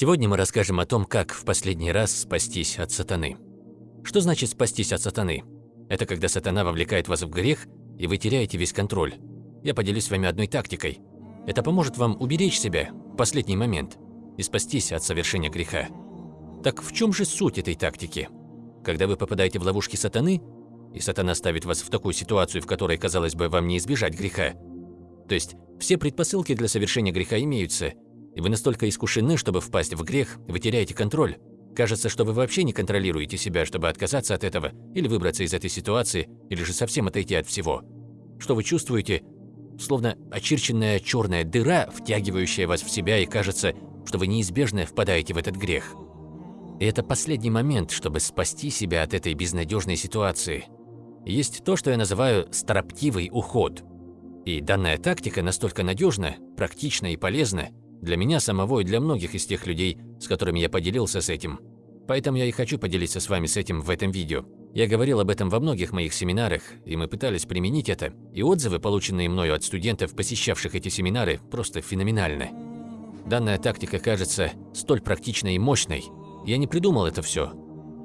Сегодня мы расскажем о том, как в последний раз спастись от сатаны. Что значит спастись от сатаны? Это когда сатана вовлекает вас в грех, и вы теряете весь контроль. Я поделюсь с вами одной тактикой. Это поможет вам уберечь себя в последний момент и спастись от совершения греха. Так в чем же суть этой тактики? Когда вы попадаете в ловушки сатаны, и сатана ставит вас в такую ситуацию, в которой, казалось бы, вам не избежать греха. То есть все предпосылки для совершения греха имеются, и вы настолько искушены, чтобы впасть в грех, вы теряете контроль. Кажется, что вы вообще не контролируете себя, чтобы отказаться от этого, или выбраться из этой ситуации, или же совсем отойти от всего. Что вы чувствуете? Словно очерченная черная дыра, втягивающая вас в себя, и кажется, что вы неизбежно впадаете в этот грех. И это последний момент, чтобы спасти себя от этой безнадежной ситуации. Есть то, что я называю «строптивый уход». И данная тактика настолько надежна, практична и полезна, для меня самого и для многих из тех людей, с которыми я поделился с этим. Поэтому я и хочу поделиться с вами с этим в этом видео. Я говорил об этом во многих моих семинарах, и мы пытались применить это, и отзывы, полученные мною от студентов, посещавших эти семинары, просто феноменальны. Данная тактика кажется столь практичной и мощной. Я не придумал это все.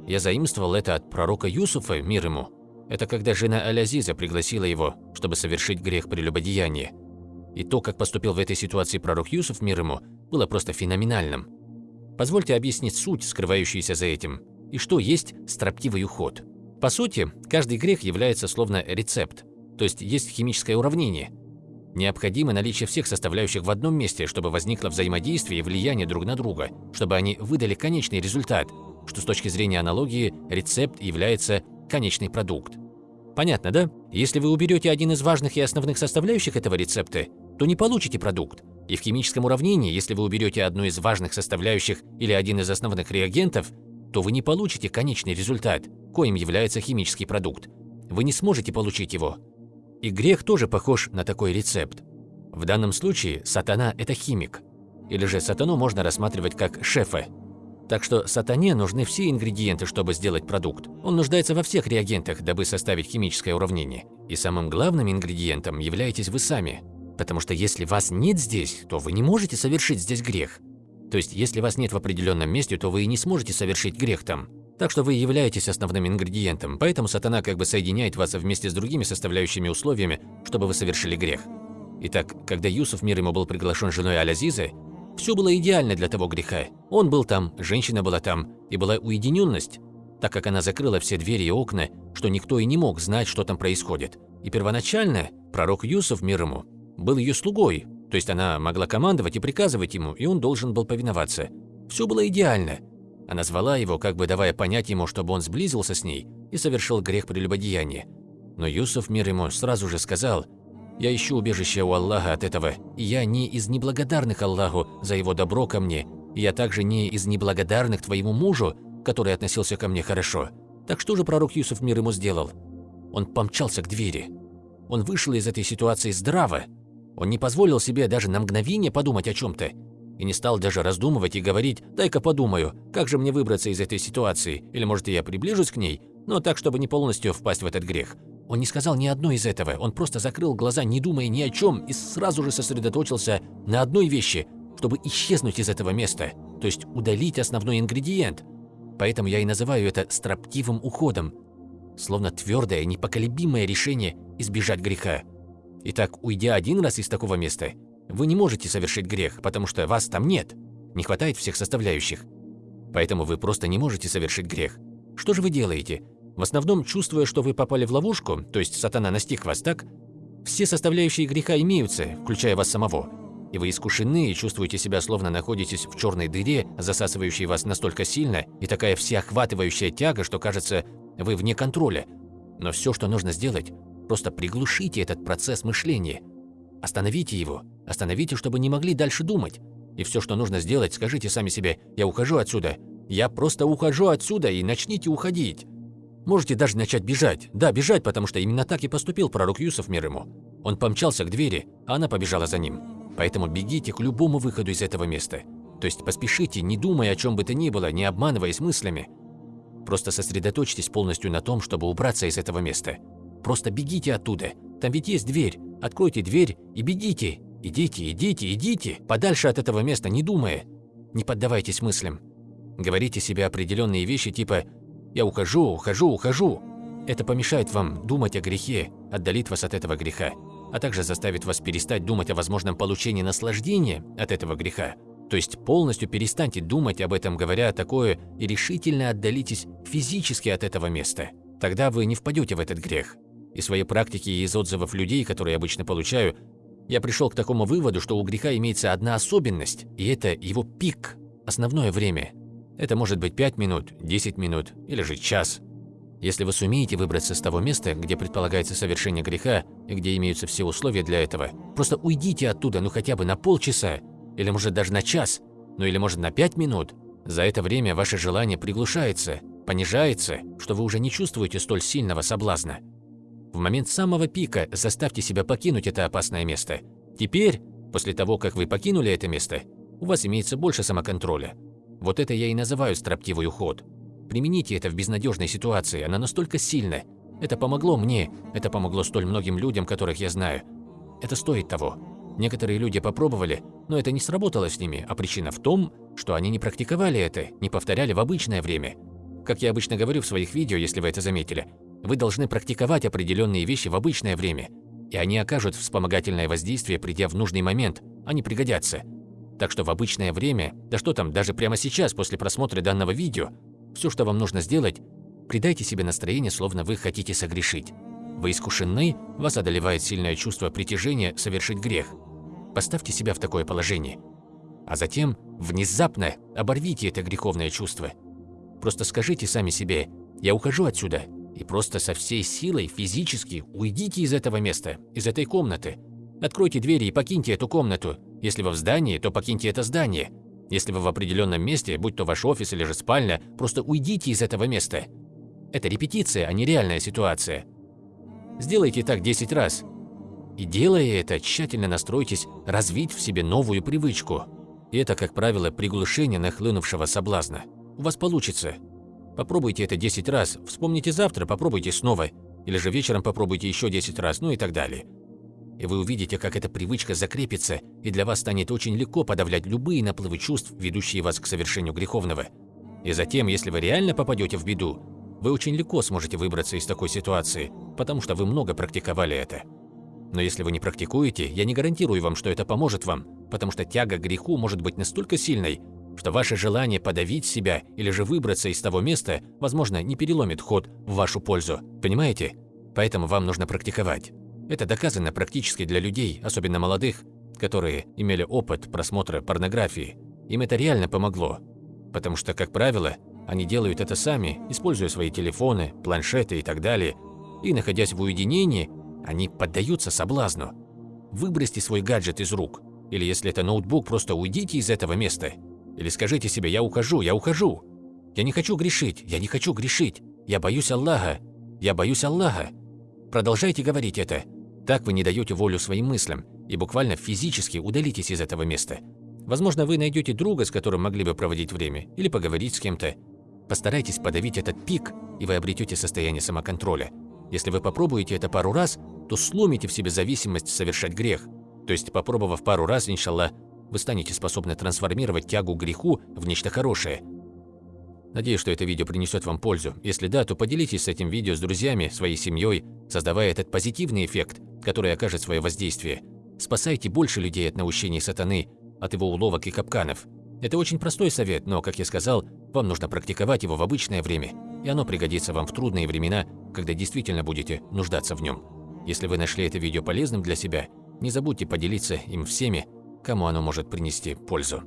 Я заимствовал это от пророка Юсуфа, мир ему. Это когда жена Алязиза пригласила его, чтобы совершить грех прелюбодеяния. И то, как поступил в этой ситуации пророк Юсуф, мир ему, было просто феноменальным. Позвольте объяснить суть, скрывающуюся за этим, и что есть строптивый уход. По сути, каждый грех является словно рецепт, то есть есть химическое уравнение. Необходимо наличие всех составляющих в одном месте, чтобы возникло взаимодействие и влияние друг на друга, чтобы они выдали конечный результат, что с точки зрения аналогии рецепт является конечный продукт. Понятно, да? Если вы уберете один из важных и основных составляющих этого рецепта, то не получите продукт. И в химическом уравнении, если вы уберете одну из важных составляющих или один из основных реагентов, то вы не получите конечный результат, коим является химический продукт. Вы не сможете получить его. И грех тоже похож на такой рецепт. В данном случае сатана – это химик. Или же сатану можно рассматривать как шефа. Так что сатане нужны все ингредиенты, чтобы сделать продукт. Он нуждается во всех реагентах, дабы составить химическое уравнение. И самым главным ингредиентом являетесь вы сами – Потому что если вас нет здесь, то вы не можете совершить здесь грех. То есть, если вас нет в определенном месте, то вы и не сможете совершить грех там. Так что вы являетесь основным ингредиентом, поэтому сатана как бы соединяет вас вместе с другими составляющими условиями, чтобы вы совершили грех. Итак, когда Юсуф, мир ему, был приглашен женой Алязизы, все было идеально для того греха. Он был там, женщина была там, и была уединенность, так как она закрыла все двери и окна, что никто и не мог знать, что там происходит. И первоначально пророк Юсуф, мир ему, был ее слугой, то есть она могла командовать и приказывать ему, и он должен был повиноваться. Все было идеально. Она звала его, как бы давая понять ему, чтобы он сблизился с ней и совершил грех прелюбодеяния. Но Юсуф, мир ему, сразу же сказал, «Я ищу убежище у Аллаха от этого, и я не из неблагодарных Аллаху за его добро ко мне, и я также не из неблагодарных твоему мужу, который относился ко мне хорошо. Так что же пророк Юсуф мир ему сделал? Он помчался к двери. Он вышел из этой ситуации здраво, он не позволил себе даже на мгновение подумать о чем-то. И не стал даже раздумывать и говорить «дай-ка подумаю, как же мне выбраться из этой ситуации, или может я приближусь к ней, но так, чтобы не полностью впасть в этот грех». Он не сказал ни одной из этого, он просто закрыл глаза, не думая ни о чем, и сразу же сосредоточился на одной вещи, чтобы исчезнуть из этого места, то есть удалить основной ингредиент. Поэтому я и называю это строптивым уходом, словно твердое, непоколебимое решение избежать греха. Итак, уйдя один раз из такого места, вы не можете совершить грех, потому что вас там нет, не хватает всех составляющих. Поэтому вы просто не можете совершить грех. Что же вы делаете? В основном, чувствуя, что вы попали в ловушку, то есть сатана настиг вас так, все составляющие греха имеются, включая вас самого, и вы искушены и чувствуете себя словно находитесь в черной дыре, засасывающей вас настолько сильно, и такая всеохватывающая тяга, что кажется, вы вне контроля. Но все, что нужно сделать, Просто приглушите этот процесс мышления. Остановите его. Остановите, чтобы не могли дальше думать. И все, что нужно сделать, скажите сами себе «я ухожу отсюда». «Я просто ухожу отсюда» и начните уходить. Можете даже начать бежать. Да, бежать, потому что именно так и поступил пророк Юсов мир ему. Он помчался к двери, а она побежала за ним. Поэтому бегите к любому выходу из этого места. То есть поспешите, не думая о чем бы то ни было, не обманываясь мыслями. Просто сосредоточьтесь полностью на том, чтобы убраться из этого места. Просто бегите оттуда. Там ведь есть дверь. Откройте дверь и бегите. Идите, идите, идите. Подальше от этого места, не думая. Не поддавайтесь мыслям. Говорите себе определенные вещи типа «я ухожу, ухожу, ухожу». Это помешает вам думать о грехе, отдалит вас от этого греха, а также заставит вас перестать думать о возможном получении наслаждения от этого греха. То есть полностью перестаньте думать об этом, говоря такое, и решительно отдалитесь физически от этого места. Тогда вы не впадете в этот грех. Из своей практики и из отзывов людей, которые я обычно получаю, я пришел к такому выводу, что у греха имеется одна особенность, и это его пик, основное время. Это может быть 5 минут, 10 минут или же час. Если вы сумеете выбраться с того места, где предполагается совершение греха и где имеются все условия для этого, просто уйдите оттуда ну хотя бы на полчаса, или может даже на час, ну или может на 5 минут. За это время ваше желание приглушается, понижается, что вы уже не чувствуете столь сильного соблазна. В момент самого пика заставьте себя покинуть это опасное место. Теперь, после того, как вы покинули это место, у вас имеется больше самоконтроля. Вот это я и называю строптивый уход. Примените это в безнадежной ситуации, она настолько сильна. Это помогло мне, это помогло столь многим людям, которых я знаю. Это стоит того. Некоторые люди попробовали, но это не сработало с ними, а причина в том, что они не практиковали это, не повторяли в обычное время. Как я обычно говорю в своих видео, если вы это заметили, вы должны практиковать определенные вещи в обычное время, и они окажут вспомогательное воздействие, придя в нужный момент, они пригодятся. Так что в обычное время, да что там, даже прямо сейчас, после просмотра данного видео, все, что вам нужно сделать, придайте себе настроение, словно вы хотите согрешить. Вы искушены, вас одолевает сильное чувство притяжения совершить грех. Поставьте себя в такое положение. А затем внезапно оборвите это греховное чувство. Просто скажите сами себе «Я ухожу отсюда, и просто со всей силой физически уйдите из этого места, из этой комнаты. Откройте двери и покиньте эту комнату. Если вы в здании, то покиньте это здание. Если вы в определенном месте, будь то ваш офис или же спальня, просто уйдите из этого места. Это репетиция, а не реальная ситуация. Сделайте так 10 раз. И делая это, тщательно настройтесь развить в себе новую привычку. И это, как правило, приглушение нахлынувшего соблазна. У вас получится. Попробуйте это 10 раз, вспомните завтра, попробуйте снова, или же вечером попробуйте еще 10 раз, ну и так далее. И вы увидите, как эта привычка закрепится, и для вас станет очень легко подавлять любые наплывы чувств, ведущие вас к совершению греховного. И затем, если вы реально попадете в беду, вы очень легко сможете выбраться из такой ситуации, потому что вы много практиковали это. Но если вы не практикуете, я не гарантирую вам, что это поможет вам, потому что тяга к греху может быть настолько сильной, что ваше желание подавить себя или же выбраться из того места, возможно, не переломит ход в вашу пользу. Понимаете? Поэтому вам нужно практиковать. Это доказано практически для людей, особенно молодых, которые имели опыт просмотра порнографии. Им это реально помогло. Потому что, как правило, они делают это сами, используя свои телефоны, планшеты и так далее. И, находясь в уединении, они поддаются соблазну. Выбросьте свой гаджет из рук. Или если это ноутбук, просто уйдите из этого места или скажите себе «я ухожу, я ухожу». Я не хочу грешить, я не хочу грешить. Я боюсь Аллаха, я боюсь Аллаха. Продолжайте говорить это. Так вы не даете волю своим мыслям и буквально физически удалитесь из этого места. Возможно, вы найдете друга, с которым могли бы проводить время, или поговорить с кем-то. Постарайтесь подавить этот пик, и вы обретете состояние самоконтроля. Если вы попробуете это пару раз, то сломите в себе зависимость совершать грех. То есть, попробовав пару раз, иншаллах, вы станете способны трансформировать тягу к греху в нечто хорошее. Надеюсь, что это видео принесет вам пользу. Если да, то поделитесь с этим видео с друзьями, своей семьей, создавая этот позитивный эффект, который окажет свое воздействие. Спасайте больше людей от наущений сатаны, от его уловок и капканов. Это очень простой совет, но, как я сказал, вам нужно практиковать его в обычное время, и оно пригодится вам в трудные времена, когда действительно будете нуждаться в нем. Если вы нашли это видео полезным для себя, не забудьте поделиться им всеми, кому оно может принести пользу.